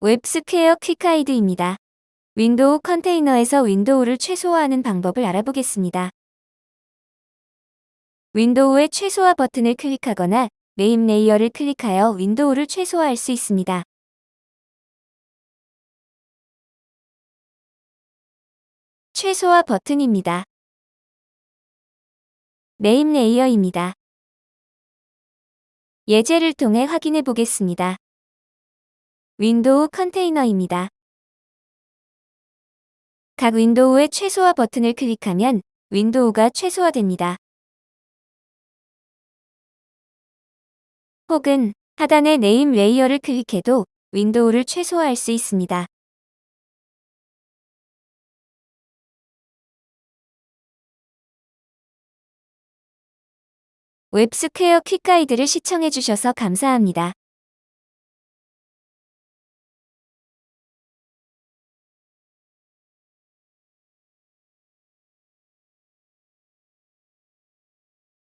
WebSquare quick guide입니다. 윈도우 컨테이너에서 윈도우를 최소화하는 방법을 알아보겠습니다. 윈도우의 최소화 버튼을 클릭하거나 name layer를 클릭하여 윈도우를 최소화할 수 있습니다. 최소화 버튼입니다. name layer입니다. 예제를 통해 확인해 보겠습니다. 윈도우 컨테이너입니다. 각 윈도우의 최소화 버튼을 클릭하면 윈도우가 최소화됩니다. 혹은 하단의 name layer를 클릭해도 윈도우를 최소화할 수 있습니다. 웹스퀘어 퀵가이드를 시청해주셔서 감사합니다.